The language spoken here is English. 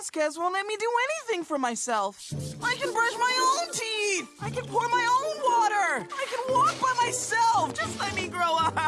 Vasquez won't let me do anything for myself. I can brush my own teeth. I can pour my own water. I can walk by myself. Just let me grow up.